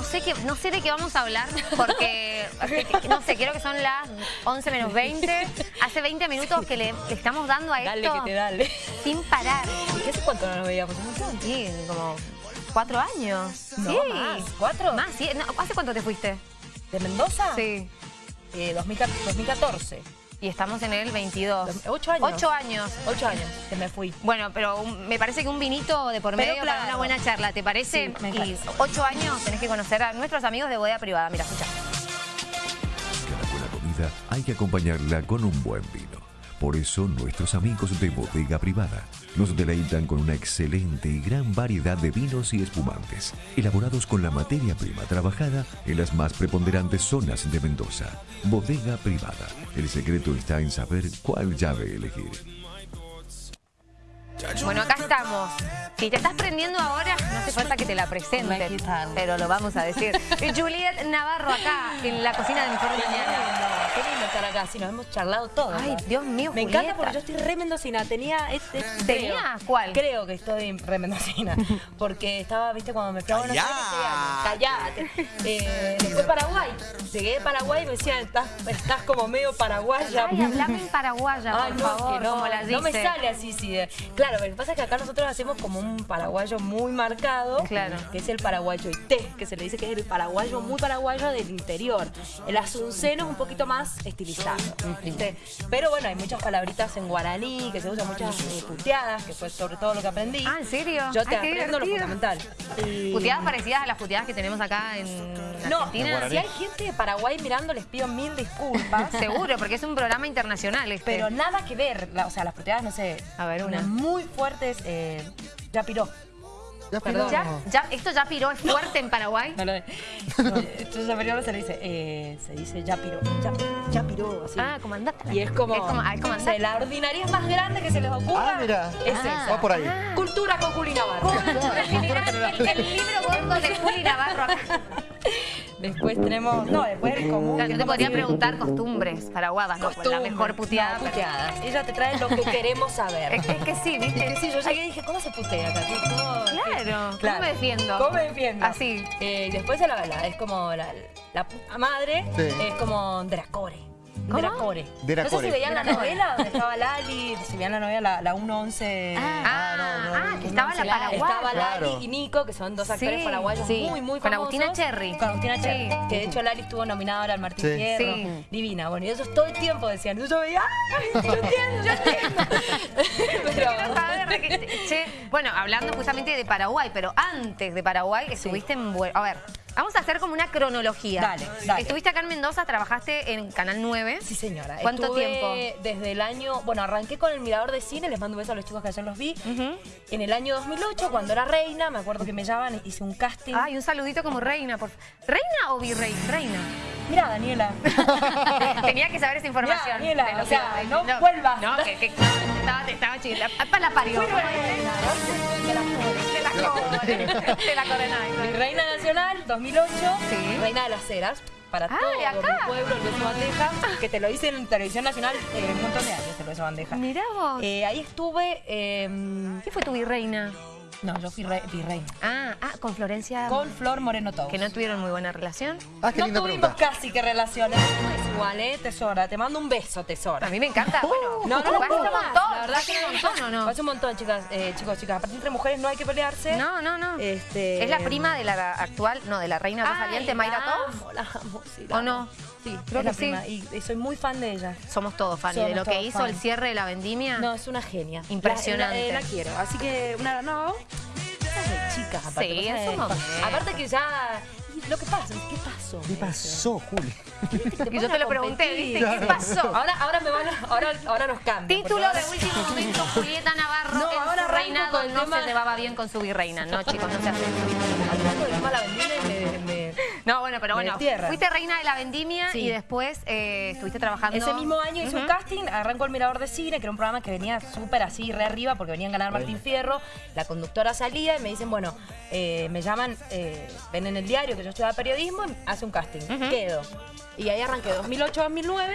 no sé qué, no sé de qué vamos a hablar, porque, no sé, quiero que son las 11 menos 20. Hace 20 minutos que le, estamos dando a dale esto que te dale. sin parar. ¿Qué hace cuánto no nos veíamos? Sí, como cuatro años. No, sí. más. ¿Cuatro? Más, sí. No, ¿Hace cuánto te fuiste? ¿De Mendoza? Sí. Eh, 2014. Y estamos en el 22. Dos- ocho años. Ocho años. Ocho años que me fui. Bueno, pero un- me parece que un vinito de por Pero medio para claro. una buena charla, ¿te parece? Sí, me y ocho años tenés que conocer a nuestros amigos de Bodega Privada. Mira, escucha. Cada buena comida hay que acompañarla con un buen vino. Por eso nuestros amigos de Bodega Privada nos deleitan con una excelente y gran variedad de vinos y espumantes, elaborados con la materia prima trabajada en las más preponderantes zonas de Mendoza. Bodega Privada. El secreto está en saber cuál llave elegir. Bueno, acá estamos. Si te estás prendiendo ahora, no hace falta que te la presente, Aquí están. pero lo vamos a decir. Y Juliet Navarro acá, en la cocina de Mejor Qué Mañana. Estar acá. Sí, nos hemos charlado todo. Ay. Dios mío, Me Julieta. encanta porque yo estoy re mendocina. Tenía... Este, ¿Tenía? creo- ¿Cuál? Creo que estoy re mendocina. Porque estaba, viste, cuando me fui a Buenos Aires, Callate. Eh, después Paraguay. Llegué de Paraguay y me decían, estás, estás como medio paraguaya. Ay, hablame en paraguaya, por Ay, no, favor, que no, no me sale así, sí. de- Claro, lo que pasa es que acá nosotros hacemos como un paraguayo muy marcado, Claro. que es el paraguayo té, que se le dice que es el paraguayo muy paraguayo del interior. El asunceno es un poquito más estilizado, ¿viste? Pero bueno, hay muchas palabritas en guaraní, que se usan muchas eh, puteadas, que fue sobre todo lo que aprendí. Ah, ¿en serio? Yo te Ay, aprendo lo fundamental. Y- ¿Puteadas parecidas a las puteadas que tenemos acá en No, Argentina? si hay gente de Paraguay mirando, les pido mil disculpas. Seguro, porque es un programa internacional este. Pero nada que ver, o sea, las puteadas, no sé. A ver, una. Muy fuertes, eh, ya piró. Ya Perdón. ¿Ya, ya, ¿Esto ya piró? ¿Es fuerte en Paraguay? No no, Entonces no se le dice, eh, se dice ya piró, ya, ya piró, así. Ah, como andate. Y es como, Es como, ah, es como la ordinaria más grande que se les ocurra. Ah, mira. Es Ah. esa. Va por ahí. Cultura con Juli Navarro. el, el libro gordo de Juli Navarro acá. Después tenemos, no, después el común. Claro, yo te podría preguntar costumbres paraguadas, ¿no? Pues la mejor puteada. No, puteadas. Ella te trae lo que queremos saber. Es que, es que sí, Es ¿viste? que sí, yo llegué y dije, ¿cómo se putea acá? ¿Cómo- Claro, Claro. ¿cómo me defiendo? ¿Cómo me defiendo? Así. Eh, y después la, la- es como la, la puta madre, Sí. es como Dracore. ¿Cómo? Dracore. Dracore. No sé si veían la novela donde estaba Lali, si veían la novela, la, la 111. Ah, ah, que estaba la 111 paraguaya. Estaba Lali Claro. y Nico, que son dos actores Sí, paraguayos sí. muy, muy Con famosos. Agustina Cherry. Con Agustina Sí. Cherry. Que de hecho Lali estuvo nominada ahora al Martín Sí. Fierro. Sí. Divina. Bueno, y ellos todo el tiempo decían, yo veía, ¡ay, yo entiendo, yo entiendo! Pero, Quiero saber que- che, bueno, hablando justamente de Paraguay, pero antes de Paraguay estuviste en... A ver, vamos a hacer como una cronología. Dale, dale. Estuviste acá en Mendoza, trabajaste en Canal 9. Sí, señora. ¿Cuánto Estuve tiempo? Desde el año. Bueno, arranqué con el Mirador de Cine, les mando un beso a los chicos que ayer los vi. En el año 2008, cuando era reina, me acuerdo que me llamaban, hice un casting. Ay, un saludito como reina. Por... ¿Reina o virrey? Reina. Mira, Daniela. Tenía que saber esa información. Daniela, de lo o sea, que- no vuelvas. No, que, que no, estaba, estaba chila. Para la parió. ¿no? Te la Mi reina nacional, 2008. Sí. Reina de las Heras. Para Ay, todo acá. mi pueblo, el beso bandeja. Que te lo hice en televisión nacional eh, un montón de años, el beso bandeja. Mirá vos. Eh, ahí estuve. eh, ¿Qué fue tu virreina? no, yo fui re- virreina. Ah, ah, con Florencia. Con Flor Moreno Todo. Que no tuvieron muy buena relación. Ah, qué no linda tuvimos pregunta. casi que relaciones. No es igual, ¿eh? Tesora, te mando un beso, tesora. A mí me encanta. Bueno, No, no, no, hace un no, montón. la verdad que hace un montón, ¿o no? Hace un montón, chicas, eh, chicos, chicas. Aparte entre mujeres no hay que pelearse. No, no, no. Este, ¿Es la prima de la actual, no, de la reina saliente, Mayra amo, la amo, sí, la ¿O no? Sí, Creo es la que sí. prima. Y, y soy muy fan de ella. Somos todos fans. Y Somos de lo que hizo fan. el cierre de la vendimia. No, es una genia. Impresionante. La, la- la quiero. Así que, una, no. De chicas, aparte. Sí. Aparte que ya. Lo que pasa, ¿qué pasó? ¿Qué pasó, Juli? Y yo te lo pregunté, ¿viste? ¿Qué pasó? Ahora, ahora me van a, ahora, ahora nos cambian. Título de último momento, Julieta Navarro No, en ahora su reinado con el no se llevaba bien con su virreina. No, chicos, no se hace. Pero bueno, tierra. fuiste reina de la vendimia Sí. y después eh, estuviste trabajando... Ese mismo año hice un casting, arrancó el Mirador de Cine, que era un programa que venía súper así, re arriba, porque venían a ganar Martín Fierro. La conductora salía y me dicen, bueno, eh, me llaman, eh, ven en el diario que yo estudiaba periodismo, hace un casting. Quedo. Y ahí arranqué 2008-2009.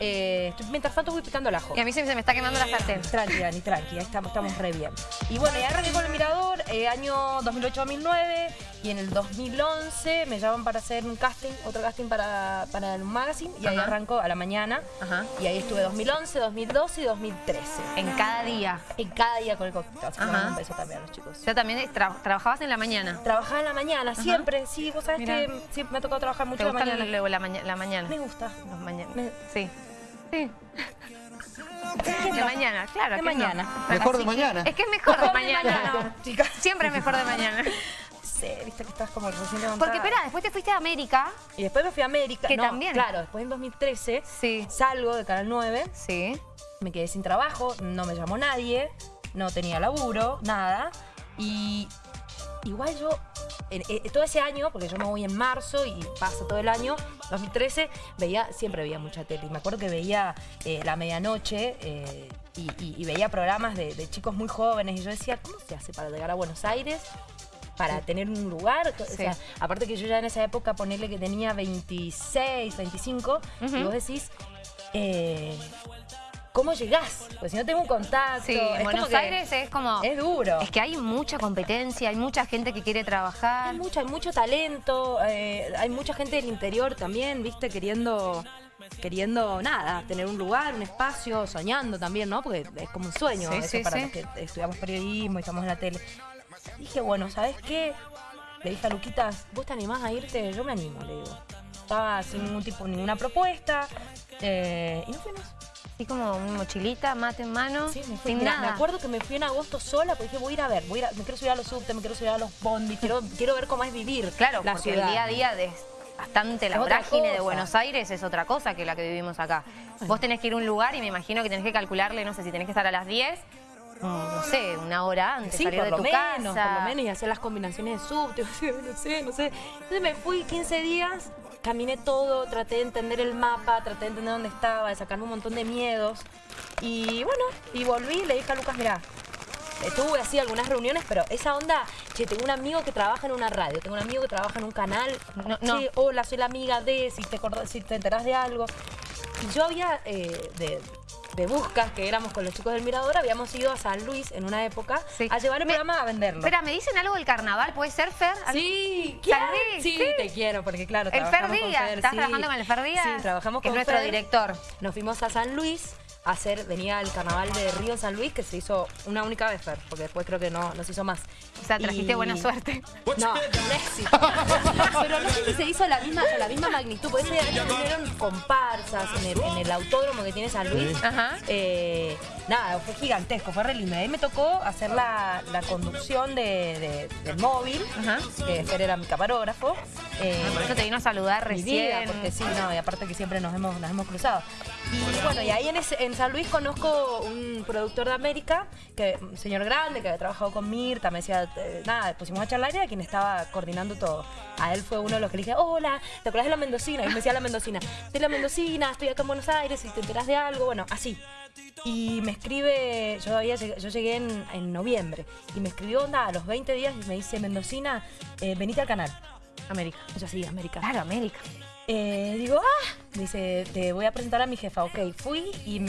eh, mientras tanto voy picando el ajo. Y a mí se se me está quemando la sartén. Tranqui, Dani, tranqui, ahí estamos, estamos re bien. Y bueno, ya arranqué con el Mirador, eh, año 2008-2009, y en el 2011 me llaman para hacer un casting, otro casting para, para un magazine, y ahí Ajá. arranco a la mañana. Ajá. Y ahí estuve 2011, 2012 y 2013. En cada día. En cada día con el cóctel. Así que Ajá. un beso también a los chicos. Sea, también tra- trabajabas en la mañana. Trabajaba en la mañana, siempre, sí, vos sabés Mirá. que siempre me ha tocado trabajar mucho ¿Te en la gusta mañana. la, maña- la mañana? Me gusta. Los mañana- Me- Sí. Sí. De mañana, claro. De ¿a qué no? mañana. Mejor de mañana. Es que es mejor de mañana. mañana, chicas. Siempre es mejor de mañana. Sí, viste que estás como recién levantada. Porque, espera, después te fuiste a América. Y después me fui a América. Que no, también. Claro, después en 2013 Sí. salgo de Canal 9, Sí. me quedé sin trabajo, no me llamó nadie, no tenía laburo, nada. Y igual yo, en- en- todo ese año, porque yo me voy en marzo y paso todo el año, 2013, veía, siempre veía mucha tele. Y me acuerdo que veía eh, La Medianoche eh, y, y- y veía programas de, de chicos muy jóvenes. Y yo decía, ¿cómo se hace para llegar a Buenos Aires? Para tener un lugar. O sea, aparte que yo ya en esa época, ponerle que tenía 26, 25, y vos decís, eh, ¿cómo llegás? Pues si no tengo un contacto. Sí, es en como Buenos Aires es como... Es duro. Es que hay mucha competencia, hay mucha gente que quiere trabajar. Hay mucho, hay mucho talento, eh, hay mucha gente del interior también, viste, queriendo, queriendo nada, tener un lugar, un espacio, soñando también, ¿no? Porque es como un sueño Sí, eso sí, para sí. los que estudiamos periodismo y estamos en la tele. Dije, bueno, ¿sabes qué? Le dije a Luquitas, ¿vos te animás a irte? Yo me animo, le digo. Estaba sin ningún tipo, ninguna propuesta. eh, y nos fuimos. Así como una mochilita, mate en mano, Sí, me fui. sin nada. Me acuerdo que me fui en agosto sola porque dije, voy a ir a ver, voy a ir a- me quiero subir a los subtes, me quiero subir a los bondis, quiero, quiero ver cómo es vivir Claro, la porque ciudad. el día a día de bastante la vorágine de. Buenos Aires es otra cosa que la que vivimos acá. Vos tenés que ir a un lugar y me imagino que tenés que calcularle, no sé, si tenés que estar a las 10, mm, no sé, una hora antes, Sí, salir por de lo tu menos, casa. por lo menos, y hacer las combinaciones de subte, no sé, no sé. Entonces me fui 15 días, caminé todo, traté de entender el mapa, traté de entender dónde estaba, de sacarme un montón de miedos. Y bueno, y volví y le dije a Lucas, mirá, tuve así algunas reuniones, pero esa onda, che, tengo un amigo que trabaja en una radio, tengo un amigo que trabaja en un canal, No, hola, soy la amiga de, si te, acordás- si te enterás de algo. Y yo había, eh, de, de buscas, que éramos con los chicos del Mirador, habíamos ido a San Luis en una época Sí. a llevar el Me- programa a venderlo. Espera, ¿me dicen algo del carnaval? ¿Puede ser, Fer? Sí. ¿quién? Sí, Sí. te quiero, porque claro, El Fer Díaz. ¿Estás sí. trabajando con el Fer Díaz? Sí, trabajamos con es nuestro Fer. director. Nos fuimos a San Luis hacer, venía el carnaval de Río San Luis, que se hizo una única vez, Fer, porque después creo que no, no se hizo más. O sea, trajiste Y- buena suerte. No, un éxito. Pero no sé si se hizo la misma, la misma magnitud, porque ese año vinieron comparsas en el, en el autódromo que tiene San Luis. Ajá. Eh, nada, fue gigantesco, fue re lindo. Ahí me tocó hacer la, la conducción de, de- del móvil, Ajá. que Fer era mi camarógrafo. Eh, Por eso te vino a saludar mi vida, recién. porque sí, no, y aparte que siempre nos hemos, nos hemos cruzado. Y bueno, y ahí en, ese- en San Luis conozco un productor de América, que un señor grande, que había trabajado con Mirta, me decía, eh, nada, pusimos a charlar y era quien estaba coordinando todo. A él fue uno de los que le dije, hola, ¿te acuerdas de la Mendocina? Y me decía la Mendocina, de la Mendocina, estoy acá en Buenos Aires, si te enteras de algo, bueno, así. Y me escribe, yo, había, yo llegué en, en noviembre, y me escribió, nada, a los 20 días y me dice, Mendocina, eh, venite al canal. América. Yo sí, América. Claro, América. Eh, digo, ah, dice, te voy a presentar a mi jefa. Ok, fui y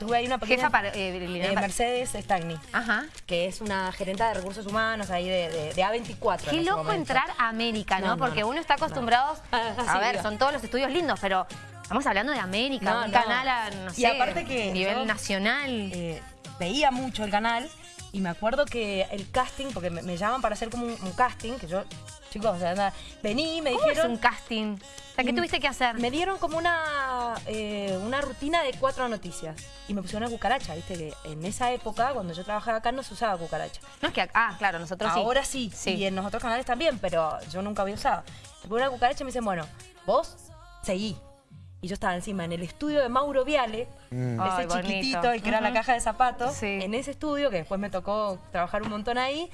tuve ahí una pequeña... Jefa para... eh, eh, Mercedes Stagni, Ajá. que es una gerente de recursos humanos ahí de, de- de A24. en Qué loco momento. entrar a América, ¿no? No, no, Porque no. uno está acostumbrado... Ah, a sí, ver, son todos los estudios lindos, pero estamos hablando de América, un canal a, no Y aparte que nivel nacional. Eh, veía mucho el canal y me acuerdo que el casting, porque me, me llaman para hacer como un, un casting, que yo, chicos, o sea, nada, vení, me ¿Cómo es dijeron... un casting? O sea, ¿qué Y tuviste que hacer? Me dieron como una, eh, una rutina de cuatro noticias y me pusieron una cucaracha, viste que en esa época, cuando yo trabajaba acá, no se usaba cucaracha. No es que... Ah, claro, nosotros sí. Ahora sí, Sí. y en los otros canales también, pero yo nunca había usado. Me ponen una cucaracha y me dicen, bueno, vos seguí. Y yo estaba encima en el estudio de Mauro Viale, ese Ay, bonito. chiquitito, el que era la caja de zapatos, Sí. en ese estudio, que después me tocó trabajar un montón ahí,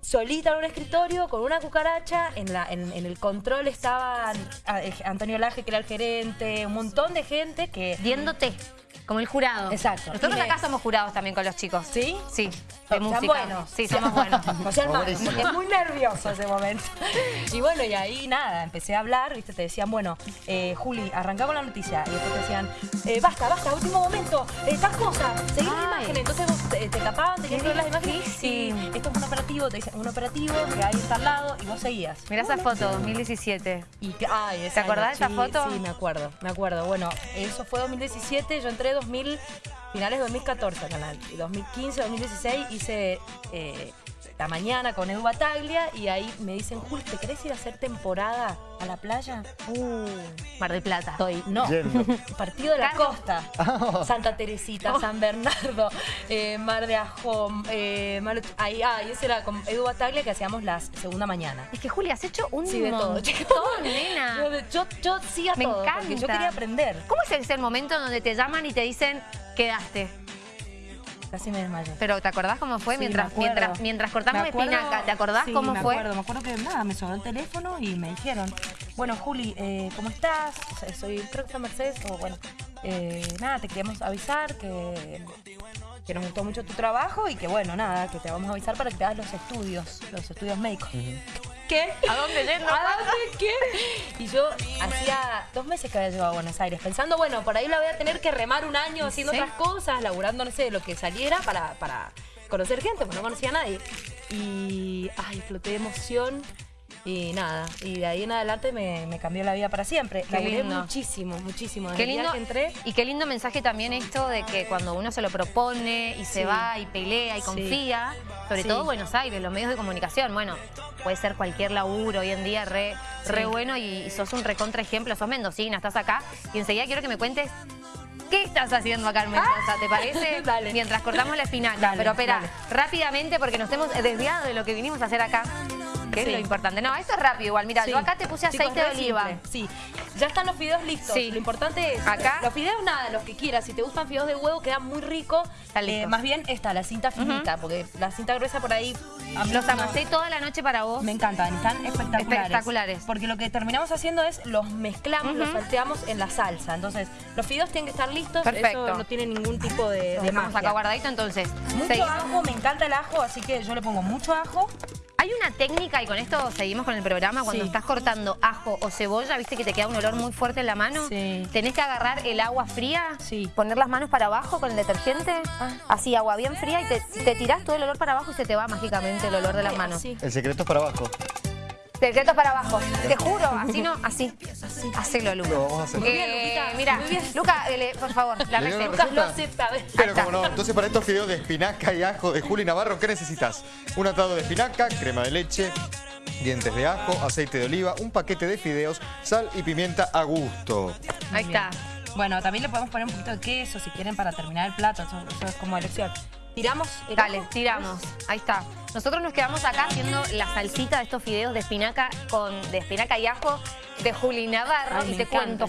solita en un escritorio con una cucaracha, en, la, en, el control estaban ah, eh, Antonio Laje, que era el gerente, un montón de gente que... Viéndote. Como el jurado. Exacto. Nosotros acá somos jurados también con los chicos. ¿Sí? Sí, de son música. buenos. Sí, somos buenos. No sean malos, porque es muy nervioso ese momento. Y bueno, y ahí nada, empecé a hablar, viste, te decían, bueno, eh, Juli, arrancamos la noticia. Y después te decían, eh, basta, basta, último momento, eh, tal cosa, seguí las Ay. imágenes. Entonces vos te, te tapaban, tenías que ver las imágenes. Y difícil. esto es un operativo, te dicen, un operativo que ahí está al lado y vos seguías. Mirá esa foto, 2017. Y ay, ¿Te acordás de esa sí, foto? Sí, me acuerdo, me acuerdo. Bueno, eso fue 2017, yo entré 2000, finales de 2014 al canal. Y 2015, 2016 hice eh, La Mañana con Edu Bataglia y ahí me dicen, Jul, ¿te querés ir a hacer temporada a la playa? Uh, Mar del Plata. Estoy, no, Yendo. partido de la Carlos. costa. Santa Teresita, San Bernardo, eh, Mar de Ajón, eh, Mar- ahí, ah, y ese era con Edu Bataglia que hacíamos la segunda mañana. Es que Juli, has hecho un Sí, de todo. montón, nena. Yo, yo sí a Me todo, encanta. porque yo quería aprender. ¿Cómo es ese momento donde te llaman y te dicen, quedaste? Casi me desmayé. Pero ¿te acordás cómo fue Sí, mientras, me mientras, mientras cortamos Me acuerdo- espinaca? ¿Te acordás sí, cómo me fue? Acuerdo, me acuerdo que nada, me sonó el teléfono y me dijeron, bueno, Juli, eh, ¿cómo estás? Sea, Soy, creo que Mercedes, o bueno, eh, nada, te queríamos avisar que, que nos gustó mucho tu trabajo y que bueno, nada, que te vamos a avisar para que te hagas los estudios, los estudios médicos. ¿Qué? ¿A dónde yendo? ¿A dónde qué? Y yo hacía dos meses que había llegado a Buenos Aires, pensando, bueno, por ahí la voy a tener que remar un año haciendo ¿Sí? otras cosas, laburando, no sé, lo que saliera para, para conocer gente, pues no conocía a nadie. Y, ay, floté de emoción y nada. Y de ahí en adelante me, me cambió la vida para siempre. Qué Laburé lindo. muchísimo, muchísimo. Desde Qué lindo, que entré, y qué lindo mensaje también esto de que cuando uno se lo propone y se Sí. va y pelea y Sí. confía, sobre Sí. todo Buenos Aires, los medios de comunicación, bueno, puede ser cualquier laburo hoy en día re, re bueno y, y sos un recontra ejemplo, sos mendocina, estás acá y enseguida quiero que me cuentes ¿Qué estás haciendo acá en Mendoza? ¿Te parece? Dale. Mientras cortamos la espinaca. Dale, Pero espera, rápidamente porque nos hemos desviado de lo que vinimos a hacer acá. Que es Sí. lo importante. No, esto es rápido igual. Mira, Sí. yo acá te puse Chicos, aceite de oliva. simple. Sí, ya están los fideos listos. Sí. Lo importante es, Acá. los fideos nada, los que quieras. Si te gustan fideos de huevo, quedan muy ricos. Está. Eh, más bien esta, la cinta finita, porque la cinta gruesa por ahí... Los no- amasé toda la noche para vos. Me encantan, están espectaculares. Espectaculares. Porque lo que terminamos haciendo es los mezclamos, los salteamos en la salsa. Entonces, los fideos tienen que estar listos. Perfecto. Eso no tiene ningún tipo de, magia. acá guardadito, entonces. Mucho seguimos. ajo, me encanta el ajo, así que yo le pongo mucho ajo. Hay una técnica, y con esto seguimos con el programa, cuando Sí. estás cortando ajo o cebolla, viste que te queda un olor muy fuerte en la mano. Sí. Tenés que agarrar el agua fría, Sí. poner las manos para abajo con el detergente, Ah. así agua bien fría, y te, te tirás todo el olor para abajo y se te va mágicamente el olor de las manos. El secreto es para abajo. Secretos para abajo. Te juro, así no, así. Hacelo, Luca. Lo vamos a hacer. Muy bien, Eh, Luquita, mira. Luca, eh, le- por favor, la ¿Le dio la receta. Lucas lo hace, a ver. Pero como no, entonces para estos fideos de espinaca y ajo de Juli Navarro, ¿qué necesitas? Un atado de espinaca, crema de leche, dientes de ajo, aceite de oliva, un paquete de fideos, sal y pimienta a gusto. Ahí está. Bueno, también le podemos poner un poquito de queso si quieren para terminar el plato. Eso, eso es como elección. Tiramos Dale, tiramos. Ahí está. Nosotros nos quedamos acá haciendo la salsita de estos fideos de espinaca con de espinaca y ajo de Juli Navarro. Ay, y te encanta. cuento,